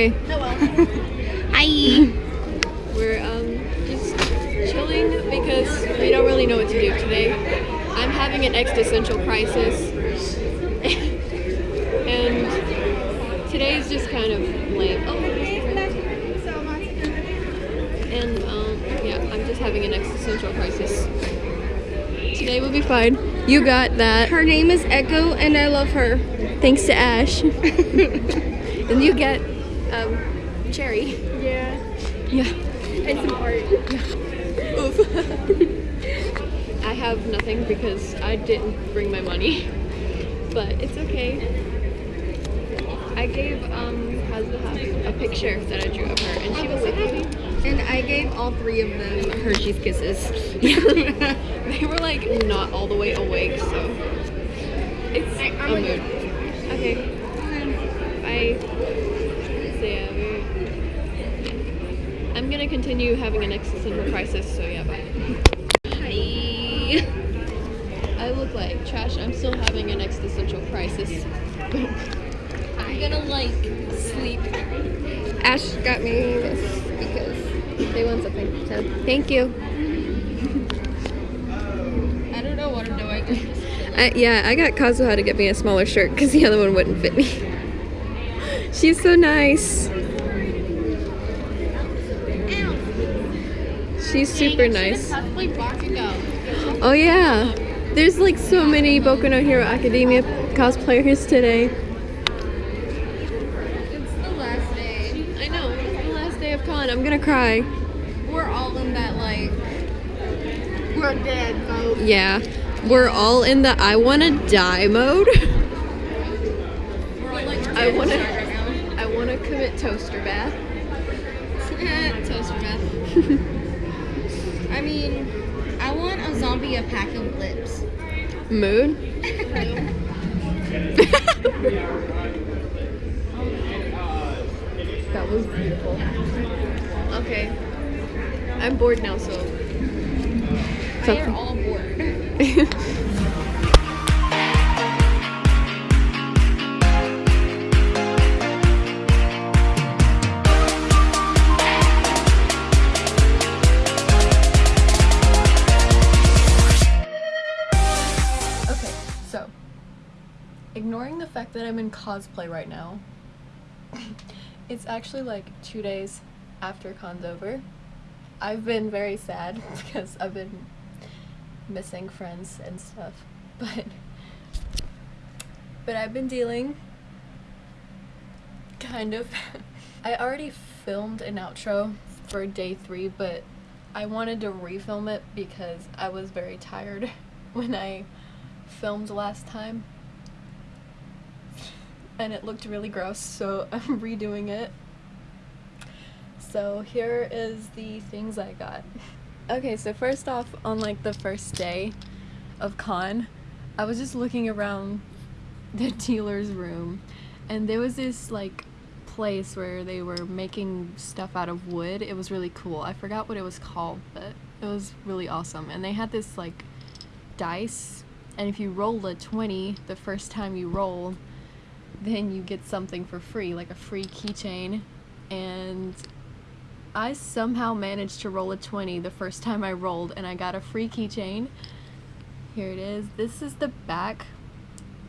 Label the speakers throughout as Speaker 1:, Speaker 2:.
Speaker 1: Okay.
Speaker 2: Oh, Hello. Hi.
Speaker 1: We're um, just chilling because we don't really know what to do today. I'm having an existential crisis. and today is just kind of lame. Oh, and um, yeah, I'm just having an existential crisis. Today will be fine. You got that.
Speaker 2: Her name is Echo and I love her.
Speaker 1: Thanks to Ash. and you get um, Cherry.
Speaker 2: Yeah.
Speaker 1: Yeah.
Speaker 2: And some art. Yeah.
Speaker 1: Oof. I have nothing because I didn't bring my money. But it's okay. I gave um a picture that I drew of her and she was so happy.
Speaker 2: And I gave all three of them Hershey's Kisses.
Speaker 1: they were like not all the way awake, so it's a mood. Okay. Bye. So yeah, we're... I'm gonna continue having an existential crisis, so yeah, bye. Hi. I look like trash. I'm still having an existential crisis. I'm gonna like sleep.
Speaker 2: Ash got me this because they want something. So thank you.
Speaker 1: I don't know what I'm doing.
Speaker 2: I, yeah, I got Kazuha to get me a smaller shirt because the other one wouldn't fit me. She's so nice. She's super nice. Oh yeah. There's like so many Boku no Hero Academia cosplayers today.
Speaker 1: It's the last day. I know. It's the last day of con. I'm gonna cry.
Speaker 2: We're all in that like
Speaker 1: We're dead mode.
Speaker 2: yeah. We're all in the I wanna die mode.
Speaker 1: I wanna I wanna commit toaster bath.
Speaker 2: Toaster bath. I mean, I want a zombie a pack of lips.
Speaker 1: Mood? that was beautiful. Okay. I'm bored now, so.
Speaker 2: They're all bored.
Speaker 1: ignoring the fact that I'm in cosplay right now, it's actually like two days after con's over. I've been very sad because I've been missing friends and stuff, but but I've been dealing kind of. I already filmed an outro for day three, but I wanted to refilm it because I was very tired when I filmed last time. And it looked really gross, so I'm redoing it. So here is the things I got. Okay, so first off, on like the first day of con, I was just looking around the dealer's room, and there was this like place where they were making stuff out of wood. It was really cool. I forgot what it was called, but it was really awesome. And they had this like dice, and if you roll a 20 the first time you roll, then you get something for free, like a free keychain. And I somehow managed to roll a 20 the first time I rolled, and I got a free keychain. Here it is. This is the back.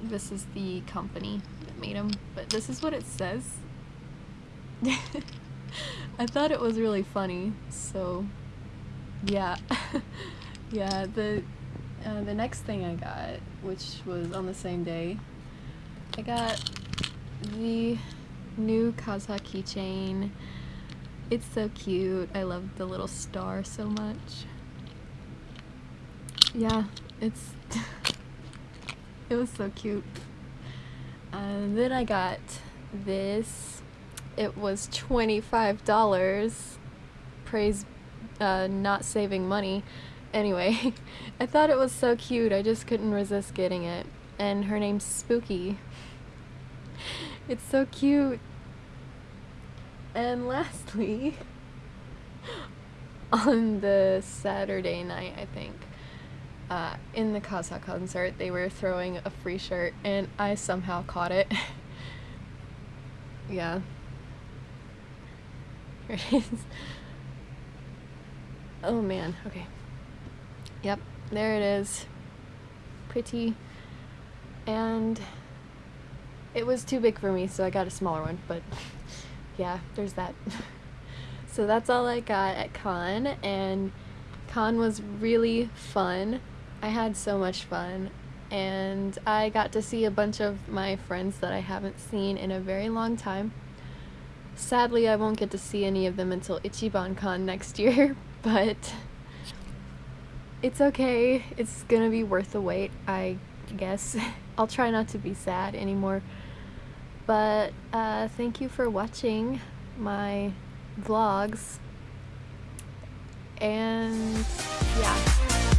Speaker 1: This is the company that made them, but this is what it says. I thought it was really funny, so yeah. yeah, the uh, the next thing I got, which was on the same day, I got the new Kaza keychain. It's so cute. I love the little star so much. Yeah, it's it was so cute. And then I got this. It was $25. Praise uh, not saving money. Anyway, I thought it was so cute. I just couldn't resist getting it. And her name's Spooky. It's so cute. And lastly, on the Saturday night, I think, uh, in the Casa concert, they were throwing a free shirt, and I somehow caught it. yeah. Here it is. Oh man, okay. Yep, there it is. Pretty. And it was too big for me, so I got a smaller one, but yeah, there's that. so that's all I got at con, and con was really fun. I had so much fun, and I got to see a bunch of my friends that I haven't seen in a very long time. Sadly, I won't get to see any of them until Ichiban Con next year, but it's okay. It's gonna be worth the wait, I guess. I'll try not to be sad anymore. But uh, thank you for watching my vlogs. And yeah.